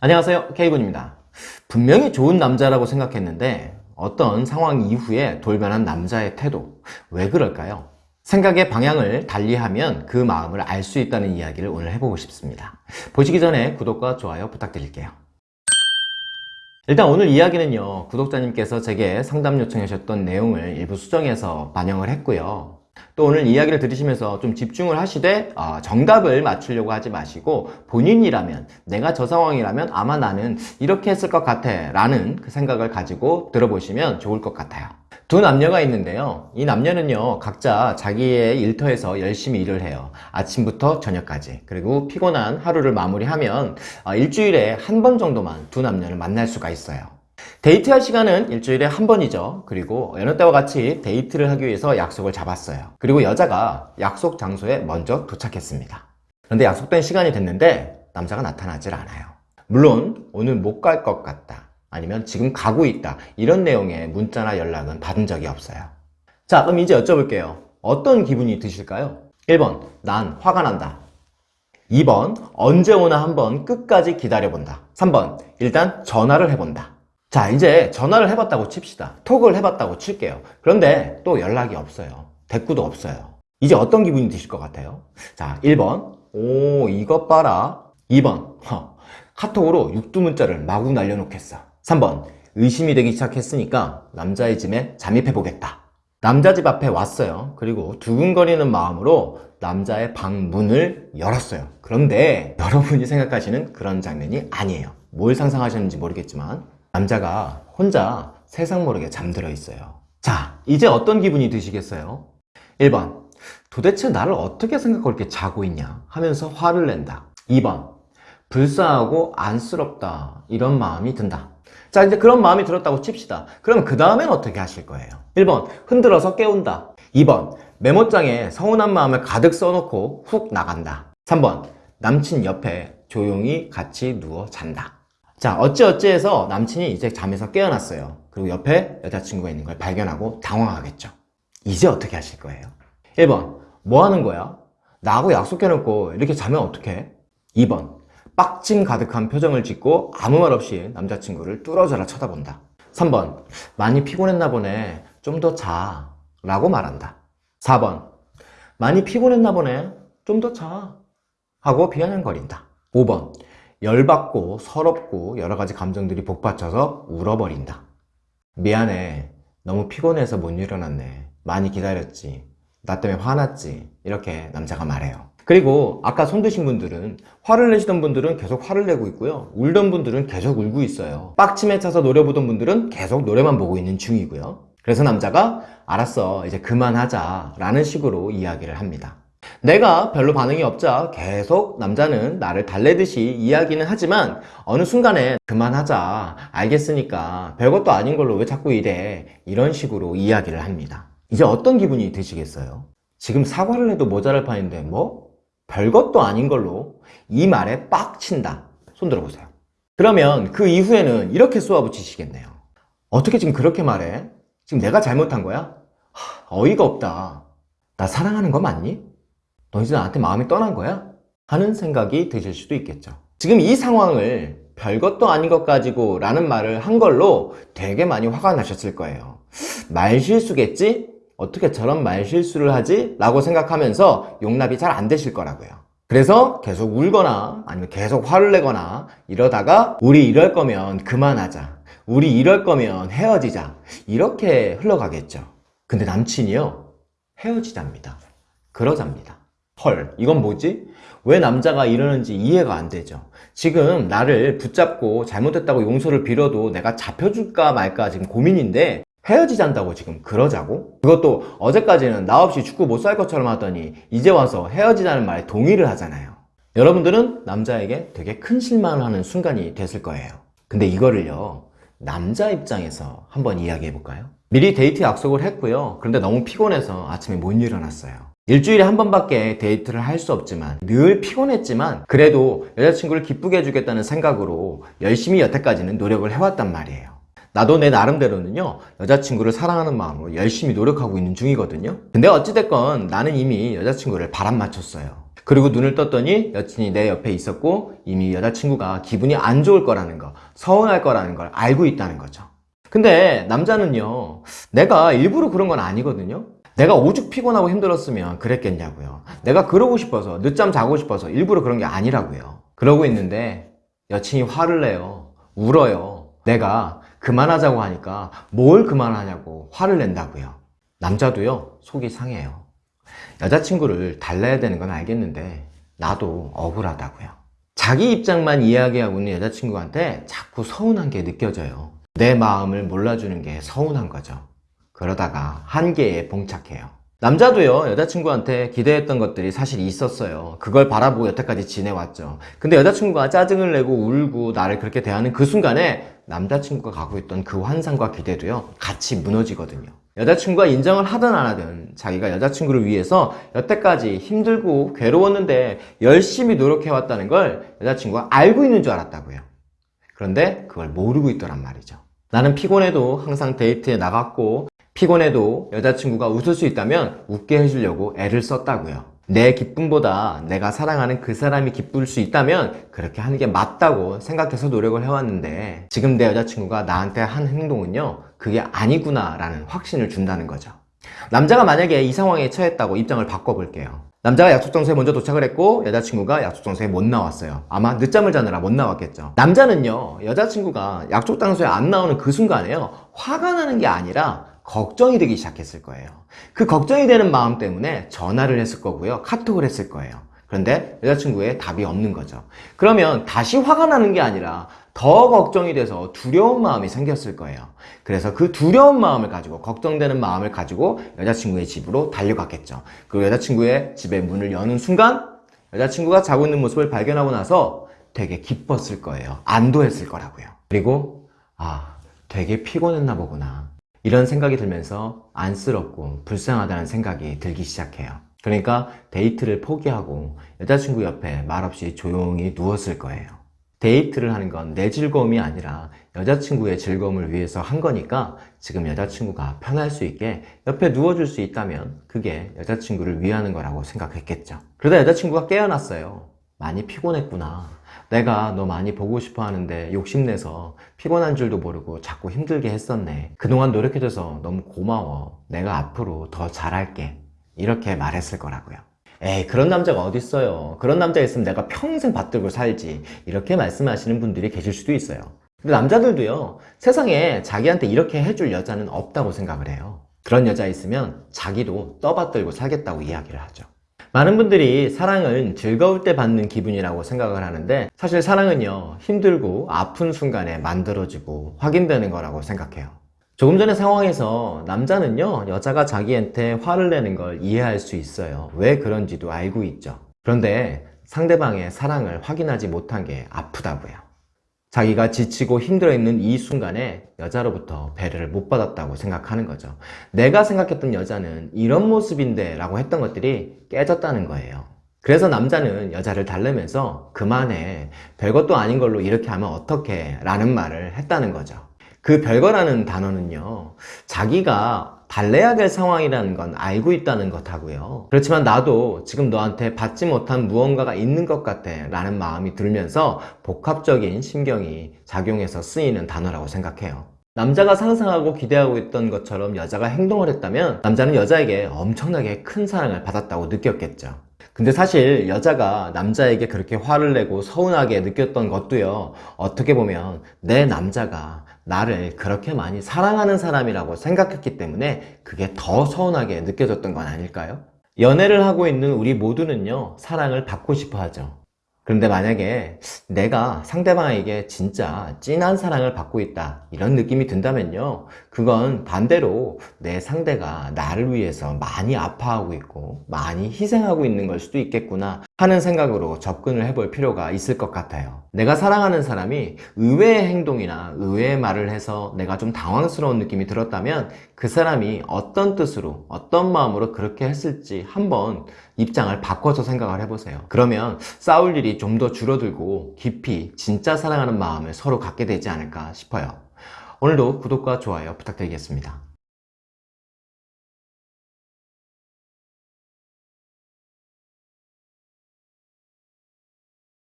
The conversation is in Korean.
안녕하세요. K군입니다. 분명히 좋은 남자라고 생각했는데 어떤 상황 이후에 돌변한 남자의 태도 왜 그럴까요? 생각의 방향을 달리하면 그 마음을 알 수 있다는 이야기를 오늘 해보고 싶습니다. 보시기 전에 구독과 좋아요 부탁드릴게요. 일단 오늘 이야기는요 구독자님께서 제게 상담 요청하셨던 내용을 일부 수정해서 반영을 했고요 또 오늘 이야기를 들으시면서 좀 집중을 하시되 어, 정답을 맞추려고 하지 마시고 본인이라면 내가 저 상황이라면 아마 나는 이렇게 했을 것 같아 라는 그 생각을 가지고 들어보시면 좋을 것 같아요. 두 남녀가 있는데요. 이 남녀는요 각자 자기의 일터에서 열심히 일을 해요. 아침부터 저녁까지. 그리고 피곤한 하루를 마무리하면 어, 일주일에 한 번 정도만 두 남녀를 만날 수가 있어요 데이트할 시간은 일주일에 한 번이죠. 그리고 여느 때와 같이 데이트를 하기 위해서 약속을 잡았어요. 그리고 여자가 약속 장소에 먼저 도착했습니다. 그런데 약속된 시간이 됐는데 남자가 나타나질 않아요. 물론 오늘 못 갈 것 같다. 아니면 지금 가고 있다. 이런 내용의 문자나 연락은 받은 적이 없어요. 자 그럼 이제 여쭤볼게요. 어떤 기분이 드실까요? 1번 난 화가 난다. 2번 언제 오나 한번 끝까지 기다려본다. 3번 일단 전화를 해본다 자 이제 전화를 해봤다고 칩시다. 톡을 해봤다고 칠게요. 그런데 또 연락이 없어요. 대꾸도 없어요. 이제 어떤 기분이 드실 것 같아요? 자 1번. 오 이것 봐라. 2번. 허, 카톡으로 육두문자를 마구 날려놓겠어. 3번. 의심이 되기 시작했으니까 남자의 집에 잠입해보겠다. 남자 집 앞에 왔어요. 그리고 두근거리는 마음으로 남자의 방 문을 열었어요. 그런데 여러분이 생각하시는 그런 장면이 아니에요. 뭘 상상하셨는지 모르겠지만 남자가 혼자 세상 모르게 잠들어 있어요. 자 이제 어떤 기분이 드시겠어요? 1번 도대체 나를 어떻게 생각하고 이렇게 자고 있냐 하면서 화를 낸다. 2번 불쌍하고 안쓰럽다. 이런 마음이 든다. 자 이제 그런 마음이 들었다고 칩시다. 그럼 그 다음엔 어떻게 하실 거예요? 1번 흔들어서 깨운다. 2번 메모장에 서운한 마음을 가득 써놓고 훅 나간다. 3번 남친 옆에 조용히 같이 누워 잔다 자 어찌어찌 해서 남친이 이제 잠에서 깨어났어요. 그리고 옆에 여자친구가 있는 걸 발견하고 당황하겠죠. 이제 어떻게 하실 거예요? 1번 뭐 하는 거야? 나하고 약속해놓고 이렇게 자면 어떡해? 2번 빡침 가득한 표정을 짓고 아무 말 없이 남자친구를 뚫어져라 쳐다본다. 3번 많이 피곤했나 보네. 좀 더 자. 라고 말한다. 4번 많이 피곤했나 보네. 좀 더 자. 하고 비아냥거린다. 5번 열받고 서럽고 여러 가지 감정들이 복받쳐서 울어버린다. 미안해. 너무 피곤해서 못 일어났네. 많이 기다렸지. 나 때문에 화났지. 이렇게 남자가 말해요. 그리고 아까 손 드신 분들은 화를 내시던 분들은 계속 화를 내고 있고요. 울던 분들은 계속 울고 있어요. 빡침에 차서 노려보던 분들은 계속 노래만 보고 있는 중이고요. 그래서 남자가 알았어 이제 그만하자. 라는 식으로 이야기를 합니다 내가 별로 반응이 없자 계속 남자는 나를 달래듯이 이야기는 하지만 어느 순간에 그만하자 알겠으니까 별것도 아닌 걸로 왜 자꾸 이래 이런 식으로 이야기를 합니다 이제 어떤 기분이 드시겠어요? 지금 사과를 해도 모자랄 판인데 뭐? 별것도 아닌 걸로 이 말에 빡친다 손 들어보세요 그러면 그 이후에는 이렇게 쏘아붙이시겠네요 어떻게 지금 그렇게 말해? 지금 내가 잘못한 거야? 하, 어이가 없다 나 사랑하는 거 맞니? 너 이제 나한테 마음이 떠난 거야? 하는 생각이 드실 수도 있겠죠. 지금 이 상황을 별것도 아닌 것 가지고 라는 말을 한 걸로 되게 많이 화가 나셨을 거예요. 말실수겠지? 어떻게 저런 말실수를 하지? 라고 생각하면서 용납이 잘 안 되실 거라고요. 그래서 계속 울거나 아니면 계속 화를 내거나 이러다가 우리 이럴 거면 그만하자. 우리 이럴 거면 헤어지자. 이렇게 흘러가겠죠. 근데 남친이요? 헤어지자입니다. 그러자입니다 헐 이건 뭐지? 왜 남자가 이러는지 이해가 안 되죠 지금 나를 붙잡고 잘못했다고 용서를 빌어도 내가 잡혀줄까 말까 지금 고민인데 헤어지잔다고 지금 그러자고? 그것도 어제까지는 나 없이 죽고 못 살 것처럼 하더니 이제 와서 헤어지자는 말에 동의를 하잖아요 여러분들은 남자에게 되게 큰 실망을 하는 순간이 됐을 거예요 근데 이거를요 남자 입장에서 한번 이야기해 볼까요? 미리 데이트 약속을 했고요 그런데 너무 피곤해서 아침에 못 일어났어요 일주일에 한 번밖에 데이트를 할 수 없지만 늘 피곤했지만 그래도 여자친구를 기쁘게 해주겠다는 생각으로 열심히 여태까지는 노력을 해왔단 말이에요 나도 내 나름대로는요 여자친구를 사랑하는 마음으로 열심히 노력하고 있는 중이거든요 근데 어찌됐건 나는 이미 여자친구를 바람 맞췄어요 그리고 눈을 떴더니 여친이 내 옆에 있었고 이미 여자친구가 기분이 안 좋을 거라는 거, 서운할 거라는 걸 알고 있다는 거죠. 근데 남자는요, 내가 일부러 그런 건 아니거든요. 내가 오죽 피곤하고 힘들었으면 그랬겠냐고요. 내가 그러고 싶어서, 늦잠 자고 싶어서 일부러 그런 게 아니라고요. 그러고 있는데 여친이 화를 내요. 울어요. 내가 그만하자고 하니까 뭘 그만하냐고 화를 낸다고요. 남자도요, 속이 상해요. 여자친구를 달래야 되는 건 알겠는데 나도 억울하다고요. 자기 입장만 이야기하고 있는 여자친구한테 자꾸 서운한 게 느껴져요. 내 마음을 몰라주는 게 서운한 거죠. 그러다가 한계에 봉착해요. 남자도요, 여자친구한테 기대했던 것들이 사실 있었어요. 그걸 바라보고 여태까지 지내왔죠. 근데 여자친구가 짜증을 내고 울고 나를 그렇게 대하는 그 순간에 남자친구가 갖고 있던 그 환상과 기대도요, 같이 무너지거든요. 여자친구가 인정을 하든 안 하든 자기가 여자친구를 위해서 여태까지 힘들고 괴로웠는데 열심히 노력해왔다는 걸 여자친구가 알고 있는 줄 알았다고요. 그런데 그걸 모르고 있더란 말이죠. 나는 피곤해도 항상 데이트에 나갔고 피곤해도 여자친구가 웃을 수 있다면 웃게 해주려고 애를 썼다고요. 내 기쁨보다 내가 사랑하는 그 사람이 기쁠 수 있다면 그렇게 하는 게 맞다고 생각해서 노력을 해왔는데 지금 내 여자친구가 나한테 한 행동은요 그게 아니구나 라는 확신을 준다는 거죠. 남자가 만약에 이 상황에 처했다고 입장을 바꿔볼게요. 남자가 약속 장소에 먼저 도착을 했고 여자친구가 약속 장소에 못 나왔어요. 아마 늦잠을 자느라 못 나왔겠죠. 남자는요 여자친구가 약속 장소에 안 나오는 그 순간에요 화가 나는 게 아니라 걱정이 되기 시작했을 거예요. 그 걱정이 되는 마음 때문에 전화를 했을 거고요. 카톡을 했을 거예요. 그런데 여자친구의 답이 없는 거죠. 그러면 다시 화가 나는 게 아니라 더 걱정이 돼서 두려운 마음이 생겼을 거예요. 그래서 그 두려운 마음을 가지고 걱정되는 마음을 가지고 여자친구의 집으로 달려갔겠죠. 그리고 여자친구의 집의 문을 여는 순간 여자친구가 자고 있는 모습을 발견하고 나서 되게 기뻤을 거예요. 안도했을 거라고요. 그리고 아 되게 피곤했나 보구나 이런 생각이 들면서 안쓰럽고 불쌍하다는 생각이 들기 시작해요. 그러니까 데이트를 포기하고 여자친구 옆에 말없이 조용히 누웠을 거예요. 데이트를 하는 건 내 즐거움이 아니라 여자친구의 즐거움을 위해서 한 거니까 지금 여자친구가 편할 수 있게 옆에 누워줄 수 있다면 그게 여자친구를 위하는 거라고 생각했겠죠. 그러다 여자친구가 깨어났어요. 많이 피곤했구나 내가 너 많이 보고 싶어 하는데 욕심내서 피곤한 줄도 모르고 자꾸 힘들게 했었네. 그동안 노력해줘서 너무 고마워. 내가 앞으로 더 잘할게. 이렇게 말했을 거라고요. 에이 그런 남자가 어딨어요. 그런 남자 있으면 내가 평생 받들고 살지. 이렇게 말씀하시는 분들이 계실 수도 있어요. 근데 남자들도요 세상에 자기한테 이렇게 해줄 여자는 없다고 생각을 해요. 그런 여자 있으면 자기도 떠받들고 살겠다고 이야기를 하죠 많은 분들이 사랑은 즐거울 때 받는 기분이라고 생각을 하는데 사실 사랑은요 힘들고 아픈 순간에 만들어지고 확인되는 거라고 생각해요. 조금 전의 상황에서 남자는요 여자가 자기한테 화를 내는 걸 이해할 수 있어요. 왜 그런지도 알고 있죠. 그런데 상대방의 사랑을 확인하지 못한 게 아프다고요 자기가 지치고 힘들어 있는 이 순간에 여자로부터 배려를 못 받았다고 생각하는 거죠. 내가 생각했던 여자는 이런 모습인데 라고 했던 것들이 깨졌다는 거예요. 그래서 남자는 여자를 달래면서 그만해. 별것도 아닌 걸로 이렇게 하면 어떡해? 라는 말을 했다는 거죠. 그 별거라는 단어는요 자기가 달래야 될 상황이라는 건 알고 있다는 것하고요. 그렇지만 나도 지금 너한테 받지 못한 무언가가 있는 것 같아 라는 마음이 들면서 복합적인 신경이 작용해서 쓰이는 단어라고 생각해요. 남자가 상상하고 기대하고 있던 것처럼 여자가 행동을 했다면 남자는 여자에게 엄청나게 큰 사랑을 받았다고 느꼈겠죠 근데 사실 여자가 남자에게 그렇게 화를 내고 서운하게 느꼈던 것도요 어떻게 보면 내 남자가 나를 그렇게 많이 사랑하는 사람이라고 생각했기 때문에 그게 더 서운하게 느껴졌던 건 아닐까요? 연애를 하고 있는 우리 모두는요 사랑을 받고 싶어 하죠 그런데 만약에 내가 상대방에게 진짜 진한 사랑을 받고 있다 이런 느낌이 든다면요 그건 반대로 내 상대가 나를 위해서 많이 아파하고 있고 많이 희생하고 있는 걸 수도 있겠구나 하는 생각으로 접근을 해볼 필요가 있을 것 같아요. 내가 사랑하는 사람이 의외의 행동이나 의외의 말을 해서 내가 좀 당황스러운 느낌이 들었다면 그 사람이 어떤 뜻으로 어떤 마음으로 그렇게 했을지 한번 입장을 바꿔서 생각을 해보세요. 그러면 싸울 일이 좀 더 줄어들고 깊이 진짜 사랑하는 마음을 서로 갖게 되지 않을까 싶어요. 오늘도 구독과 좋아요 부탁드리겠습니다